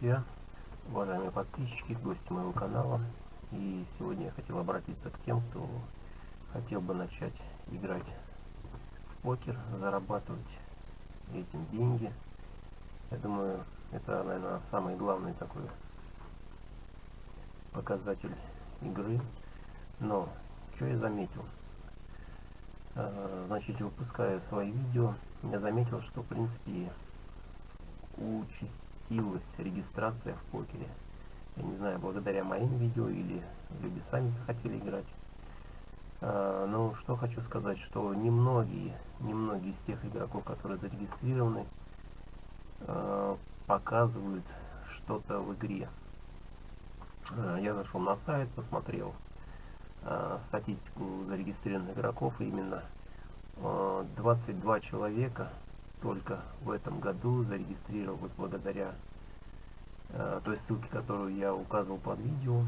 друзья, уважаемые подписчики, гости моего канала. И сегодня я хотел обратиться к тем, кто хотел бы начать играть в покер, зарабатывать этим деньги. Я думаю, это, наверное, самый главный такой показатель игры. Но, что я заметил? А, значит, выпуская свои видео, я заметил, что, в принципе, участилась регистрация в покере. Я не знаю, благодаря моим видео или люди сами захотели играть. А, но что хочу сказать, что немногие, немногие из тех игроков, которые зарегистрированы, а, показывают что-то в игре. А, я зашел на сайт, посмотрел статистику зарегистрированных игроков, именно 22 а, человека только в этом году зарегистрировалось благодаря э, той ссылке, которую я указывал под видео.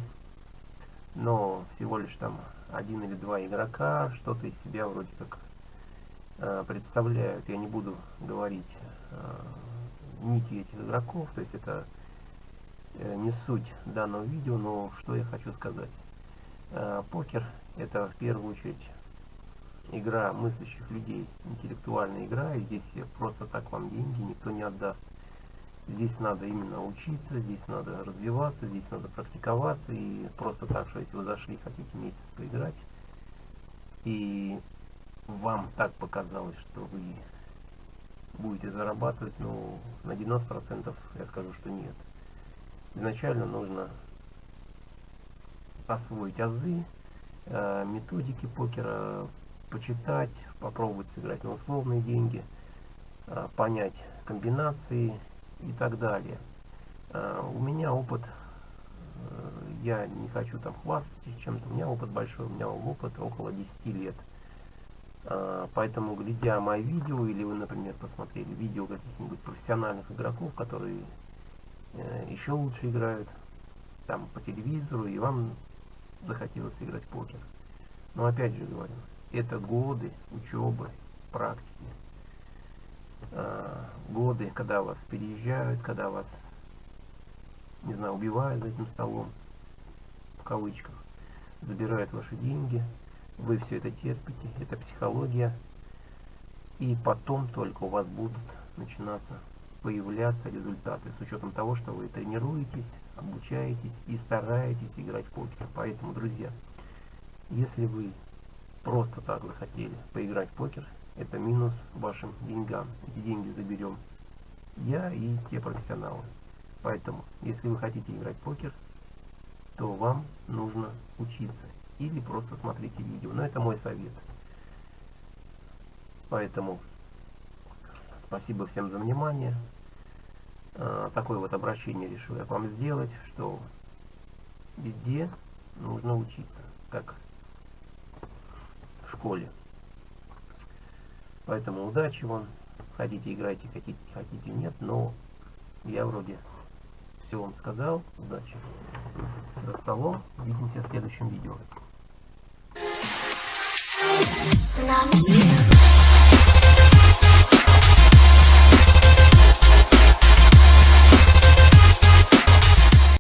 Но всего лишь там один или два игрока что-то из себя вроде как э, представляют. Я не буду говорить э, нити этих игроков, то есть это э, не суть данного видео, но что я хочу сказать. Э, покер это в первую очередь игра мыслящих людей, интеллектуальная игра, и здесь просто так вам деньги никто не отдаст. Здесь надо именно учиться, здесь надо развиваться, здесь надо практиковаться, и просто так, что если вы зашли, хотите месяц поиграть, и вам так показалось, что вы будете зарабатывать, ну, на 90% я скажу, что нет. Изначально нужно освоить азы, э, методики покера, почитать, попробовать сыграть на условные деньги, а, понять комбинации и так далее. А, у меня опыт, э, я не хочу там хвастаться чем-то, у меня опыт большой, у меня опыт около 10 лет. Поэтому, глядя мои видео, или вы, например, посмотрели видео каких-нибудь профессиональных игроков, которые э, еще лучше играют, там по телевизору, и вам захотелось играть в покер. Но опять же говорю, это годы учебы, практики. А, годы, когда вас переезжают, когда вас, не знаю, убивают за этим столом, в кавычках, забирают ваши деньги, вы все это терпите, это психология, и потом только у вас будут начинаться появляться результаты, с учетом того, что вы тренируетесь, обучаетесь и стараетесь играть в покер. Поэтому, друзья, если вы просто так захотели поиграть в покер, это минус вашим деньгам. Эти деньги заберем я и те профессионалы. Поэтому, если вы хотите играть в покер, то вам нужно учиться. Или просто смотрите видео. Но это мой совет. Поэтому спасибо всем за внимание. А, такое вот обращение решил я вам сделать, что везде нужно учиться. Как школе. Поэтому удачи вам. Хотите играйте, хотите, хотите нет, но я вроде все вам сказал. Удачи. За столом. Увидимся в следующем видео. Love